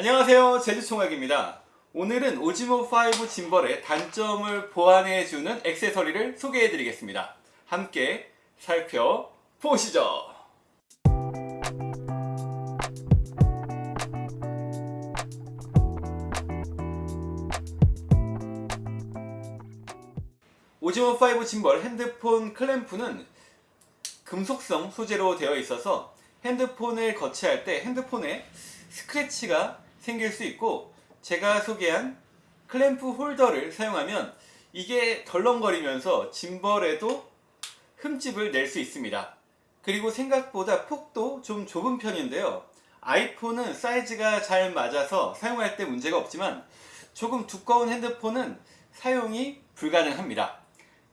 안녕하세요. 제주총각입니다. 오늘은 오지모5 짐벌의 단점을 보완해주는 액세서리를 소개해 드리겠습니다. 함께 살펴보시죠. 오지모5 짐벌 핸드폰 클램프는 금속성 소재로 되어 있어서 핸드폰을 거치할 때 핸드폰에 스크래치가 생길 수 있고 제가 소개한 클램프 홀더를 사용하면 이게 덜렁거리면서 짐벌에도 흠집을 낼 수 있습니다. 그리고 생각보다 폭도 좀 좁은 편인데요. 아이폰은 사이즈가 잘 맞아서 사용할 때 문제가 없지만 조금 두꺼운 핸드폰은 사용이 불가능합니다.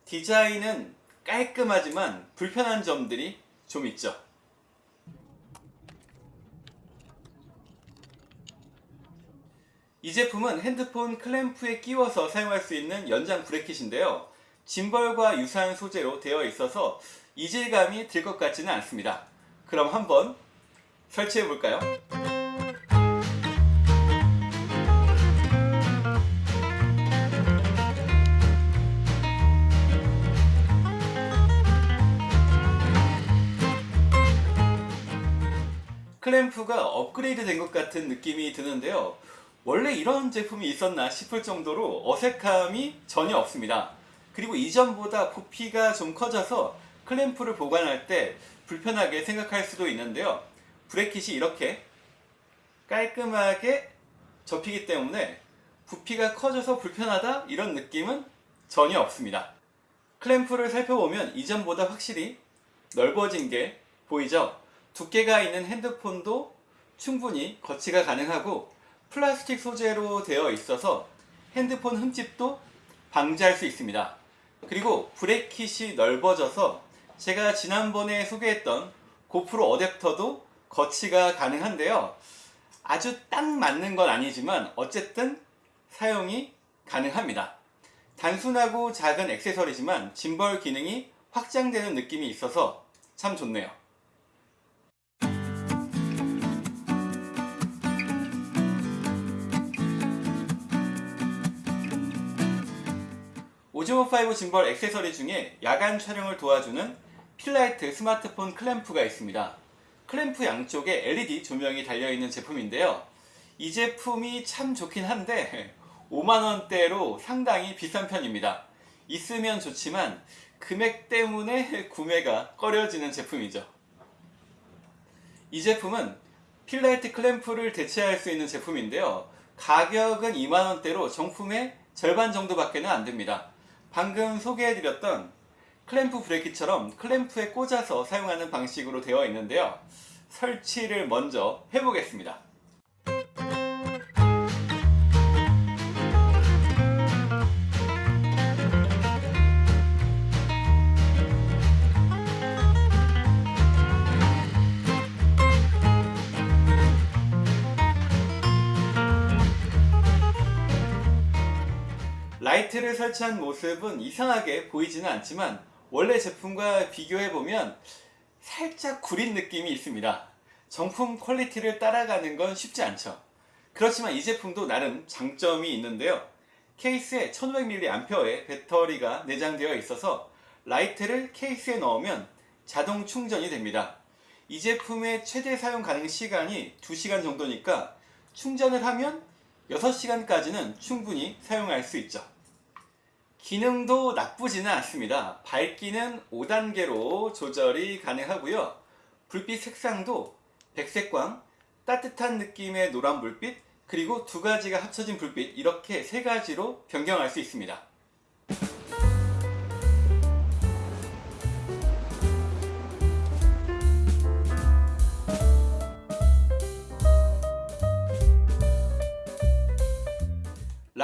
디자인은 깔끔하지만 불편한 점들이 좀 있죠. 이 제품은 핸드폰 클램프에 끼워서 사용할 수 있는 연장 브레킷인데요. 짐벌과 유사한 소재로 되어 있어서 이질감이 들 것 같지는 않습니다. 그럼 한번 설치해 볼까요? 클램프가 업그레이드 된 것 같은 느낌이 드는데요. 원래 이런 제품이 있었나 싶을 정도로 어색함이 전혀 없습니다. 그리고 이전보다 부피가 좀 커져서 클램프를 보관할 때 불편하게 생각할 수도 있는데요. 브레킷이 이렇게 깔끔하게 접히기 때문에 부피가 커져서 불편하다 이런 느낌은 전혀 없습니다. 클램프를 살펴보면 이전보다 확실히 넓어진 게 보이죠? 두께가 있는 핸드폰도 충분히 거치가 가능하고 플라스틱 소재로 되어 있어서 핸드폰 흠집도 방지할 수 있습니다. 그리고 브레킷이 넓어져서 제가 지난번에 소개했던 고프로 어댑터도 거치가 가능한데요. 아주 딱 맞는 건 아니지만 어쨌든 사용이 가능합니다. 단순하고 작은 액세서리지만 짐벌 기능이 확장되는 느낌이 있어서 참 좋네요. 오즈모5 짐벌 액세서리 중에 야간 촬영을 도와주는 fill light 스마트폰 클램프가 있습니다. 클램프 양쪽에 LED 조명이 달려있는 제품인데요. 이 제품이 참 좋긴 한데 5만원대로 상당히 비싼 편입니다. 있으면 좋지만 금액 때문에 구매가 꺼려지는 제품이죠. 이 제품은 fill light 클램프를 대체할 수 있는 제품인데요. 가격은 2만원대로 정품의 절반 정도밖에 안됩니다. 방금 소개해드렸던 클램프 브레이크처럼 클램프에 꽂아서 사용하는 방식으로 되어 있는데요. 설치를 먼저 해보겠습니다. 라이트를 설치한 모습은 이상하게 보이지는 않지만 원래 제품과 비교해보면 살짝 구린 느낌이 있습니다. 정품 퀄리티를 따라가는 건 쉽지 않죠. 그렇지만 이 제품도 나름 장점이 있는데요. 케이스에 1500mAh의 배터리가 내장되어 있어서 라이트를 케이스에 넣으면 자동 충전이 됩니다. 이 제품의 최대 사용 가능 시간이 2시간 정도니까 충전을 하면 6시간까지는 충분히 사용할 수 있죠. 기능도 나쁘지는 않습니다. 밝기는 5단계로 조절이 가능하고요. 불빛 색상도 백색광, 따뜻한 느낌의 노란 불빛, 그리고 두 가지가 합쳐진 불빛 이렇게 세 가지로 변경할 수 있습니다.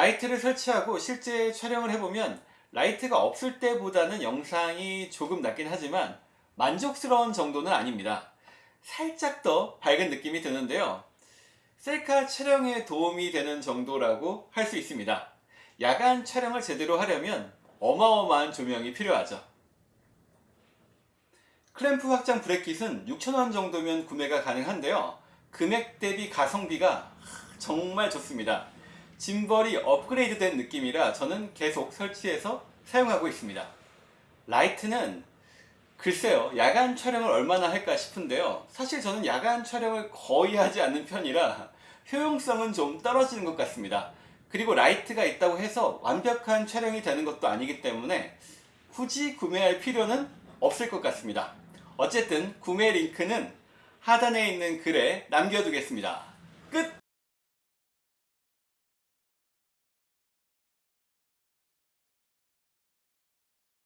라이트를 설치하고 실제 촬영을 해보면 라이트가 없을 때보다는 영상이 조금 낫긴 하지만 만족스러운 정도는 아닙니다. 살짝 더 밝은 느낌이 드는데요. 셀카 촬영에 도움이 되는 정도라고 할 수 있습니다. 야간 촬영을 제대로 하려면 어마어마한 조명이 필요하죠. 클램프 확장 브래킷은 6,000원 정도면 구매가 가능한데요. 금액 대비 가성비가 정말 좋습니다. 짐벌이 업그레이드 된 느낌이라 저는 계속 설치해서 사용하고 있습니다. 라이트는 글쎄요, 야간 촬영을 얼마나 할까 싶은데요. 사실 저는 야간 촬영을 거의 하지 않는 편이라 효용성은 좀 떨어지는 것 같습니다. 그리고 라이트가 있다고 해서 완벽한 촬영이 되는 것도 아니기 때문에 굳이 구매할 필요는 없을 것 같습니다. 어쨌든 구매 링크는 하단에 있는 글에 남겨두겠습니다. 끝!